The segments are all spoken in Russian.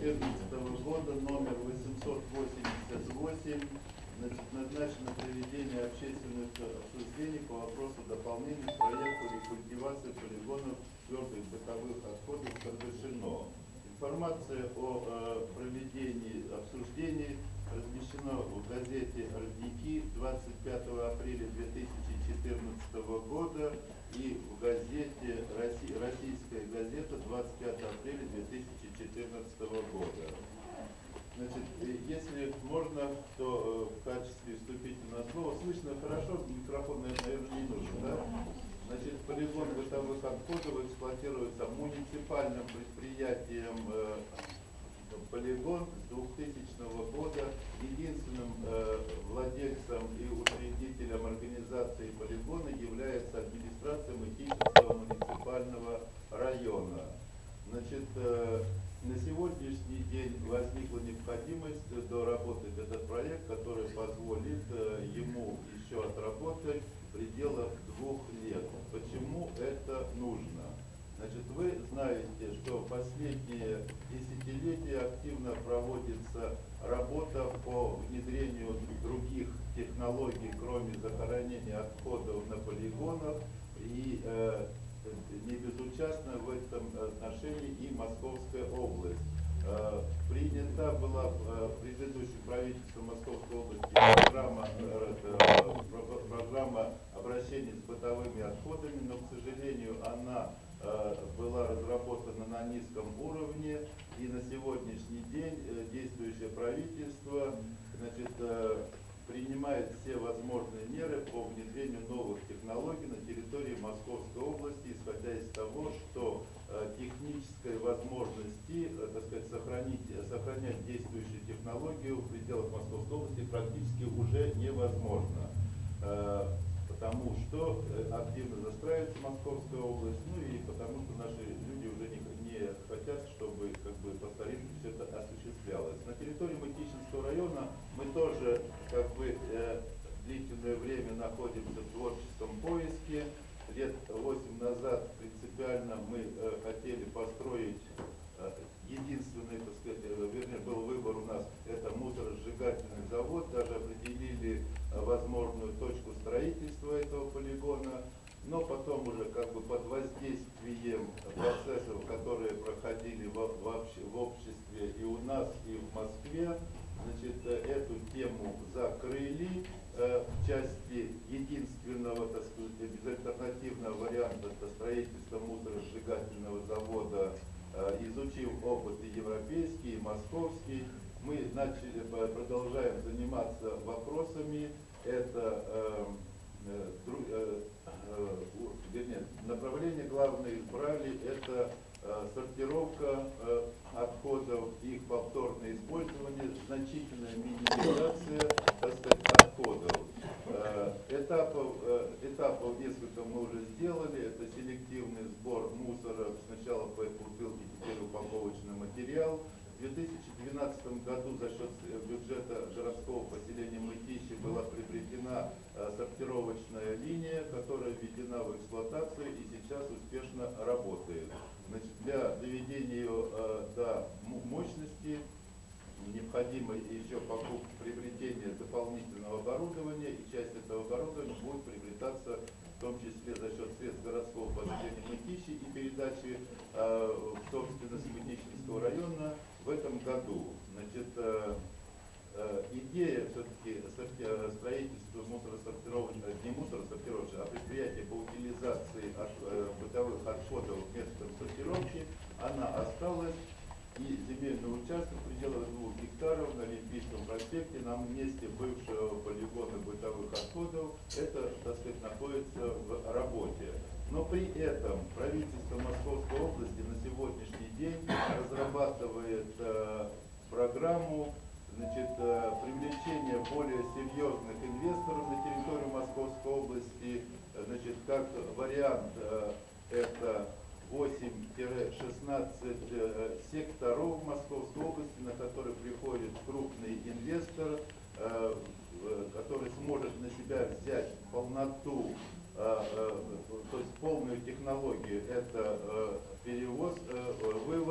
2014 года номер 888 значит, назначено проведение общественных обсуждений по вопросу дополнения к проекту рекультивации полигонов твердых бытовых отходов Каргашино. Информация о э, проведении обсуждений размещена в газете «Родники» 25 апреля 2014 года и в газете «Росси- «Российская газета» 25 апреля 2014 года. Значит, э, если можно, то э, в качестве вступительного слова слышно хорошо, микрофон, наверное, не нужен, да? Значит, полигон бытовых отходов эксплуатируется муниципальным предприятием э, полигон с 2000 года. Единственным э, владельцем и учредителем организации полигона является администрация Мытищинского муниципального района. Значит, э, на сегодняшний день возникла необходимость доработать этот проект, который позволит ему еще отработать в пределах двух лет. Почему это нужно? Значит, вы знаете, что последние десятилетия активно проводится работа по внедрению других технологий, кроме захоронения отходов на полигонах. И э, не безучастна в этом отношении и Московская область. Э, Принята была э, предыдущим правительством Московской области программа, э, про- программа обращения с бытовыми отходами, но, к сожалению, она была разработана на низком уровне, и на сегодняшний день действующее правительство значит, принимает все возможные меры по внедрению новых технологий на территории Московской области, исходя из того, что э, технической возможности, э, так сказать, сохранить, сохранять действующую технологию в пределах Московской области практически уже невозможно. Э, Потому что э, активно застраивается Московская область, ну и потому что наши люди уже не, не хотят, чтобы как бы по старинке все это осуществлялось. На территории Мытищинского района мы тоже как бы э, длительное время находимся в творческом поиске. Лет 8 назад принципиально мы хотели построить единственный, так сказать, э, вернее, был выбор у нас, это мусоросжигательный завод, даже определили э, возможную точку строительства этого полигона, но потом уже как бы под воздействием процессов, которые проходили в, в обще- в обществе и у нас, и в Москве, значит, э, эту тему закрыли э, в части единственного, так сказать, безальтернативного варианта это строительства мусоросжигательного завода Э, изучив опыт и европейский, и московский, мы начали, продолжаем заниматься вопросами. Это э, э, э, э, направление главное избрали, это э, сортировка э, отходов, их повторное использование, значительная минимизация, так сказать, отходов. Этапов, этапов несколько мы уже сделали. Это селективный сбор мусора. Сначала по бутылке, теперь упаковочный материал. В 2012 году за счет э, бюджета городского поселения Мытищи была приобретена э, сортировочная линия, которая введена в эксплуатацию и сейчас успешно работает. Значит, для доведения ее э, до мощности необходимо еще покупка, приобретение дополнительного оборудования, и часть этого оборудования будет приобретаться в том числе за счет средств городского поселения Мытищи и передачи э, в собственность Мытищинского района в этом году. Значит, э, э, идея все-таки строительства мусоросортировочного, не мусоросортировочного, а предприятия по утилизации э, бытовых отходов методом сортировки, она осталась. И земельный участок в пределах двух гектаров на Олимпийском проспекте на месте бывшего полигона бытовых отходов, это, так сказать, находится в работе. Но при этом правительство Московской области на сегодняшний день разрабатывает э, программу значит, э, привлечения более серьезных инвесторов на территорию Московской области. Э, Значит, как вариант э, это 8-16 э, секторов Московской области, на которые приходит крупный инвестор, который сможет на себя взять полноту, то есть полную технологию, это перевоз, э,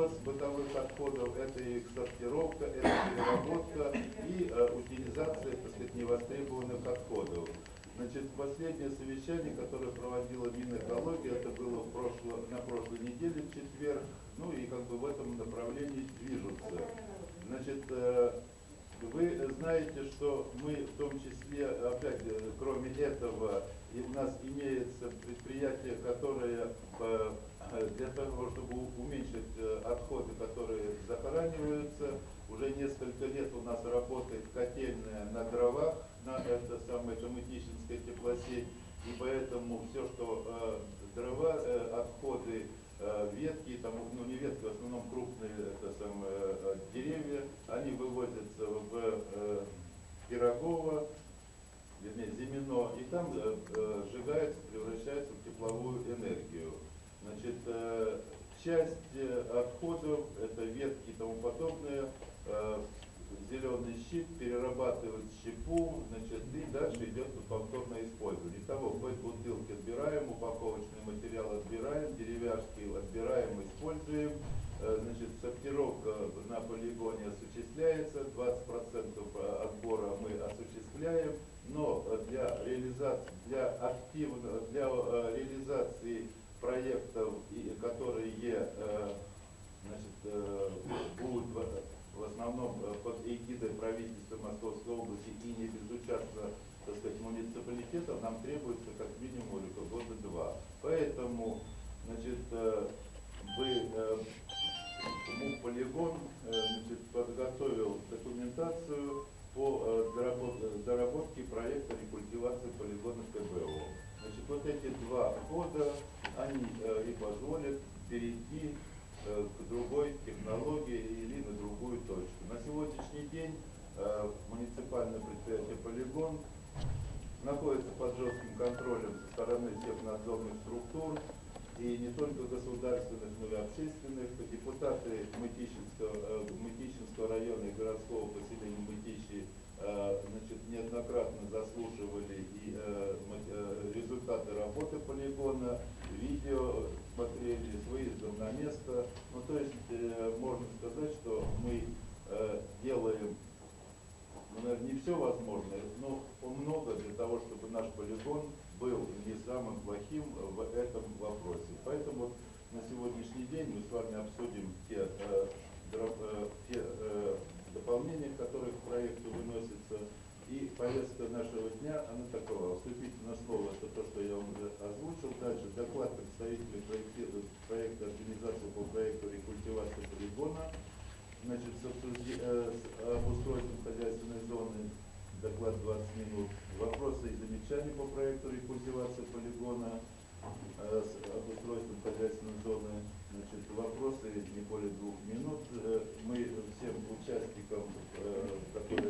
вывоз бытовых отходов, это их сортировка, это переработка и э, утилизация, так сказать, невостребованных отходов. Значит, последнее совещание, которое проводила Минэкология, это было в прошло, на прошлой неделе, в четверг, ну и как бы в этом направлении движутся. Значит, э, вы знаете, что мы в том числе, опять, э, кроме этого, и у нас имеется предприятие, которое э, для того, чтобы уменьшить э, отходы, которые захораниваются, уже несколько лет у нас работает котельная на дровах, на это самое Камытищинская теплосеть, и поэтому все, что э, дрова, э, отходы, ветки, там, ну не ветки, в основном крупные это самое, деревья, они вывозятся в э, Пирогово, вернее, Зимино, и там э, э, сжигается, превращается в тепловую энергию. Значит, э, часть э, отходов, это ветки и тому подобное, э, зеленый щит перерабатывает в щепу, значит, и дальше идет повторное использование. Итого, хоть бутылки отбираем, упаковочный материал отбираем, деревяшки отбираем, используем, Э, значит, сортировка на полигоне осуществляется, 20% отбора мы осуществляем, но для реализации, для активно, для э, реализации проектов, и- которые э, значит, э, будут в- в основном э, под эгидой правительства Московской области и не безучастно, так сказать, муниципалитетов, нам требуется находится под жестким контролем со стороны всех надзорных структур, и не только государственных, но и общественных. Депутаты Мытищинского, э, Мытищинского района и городского поселения Мытищи э, значит, неоднократно заслушивали и э, результаты работы полигона, видео смотрели с выездом на место. Ну, то есть можно сказать, что мы делаем ну, наверное, не все возможное, но много для того, чтобы наш полигон был не самым плохим в этом вопросе. Поэтому на сегодняшний день мы с вами обсудим те, э, э, те э, дополнения, которые к проекту выносятся. И повестка нашего дня, она такова. Вступительное слово, это то, что я вам уже озвучил. Дальше доклад представителей проекти- проекта организации по проекту рекультивации полигона значит, э, с обустройством хозяйственной зоны, доклад 20 минут, вопросы и замечания по проекту рекультивации полигона э, с обустройством хозяйственной зоны, значит, вопросы не более двух минут. Э, Мы всем участникам, которые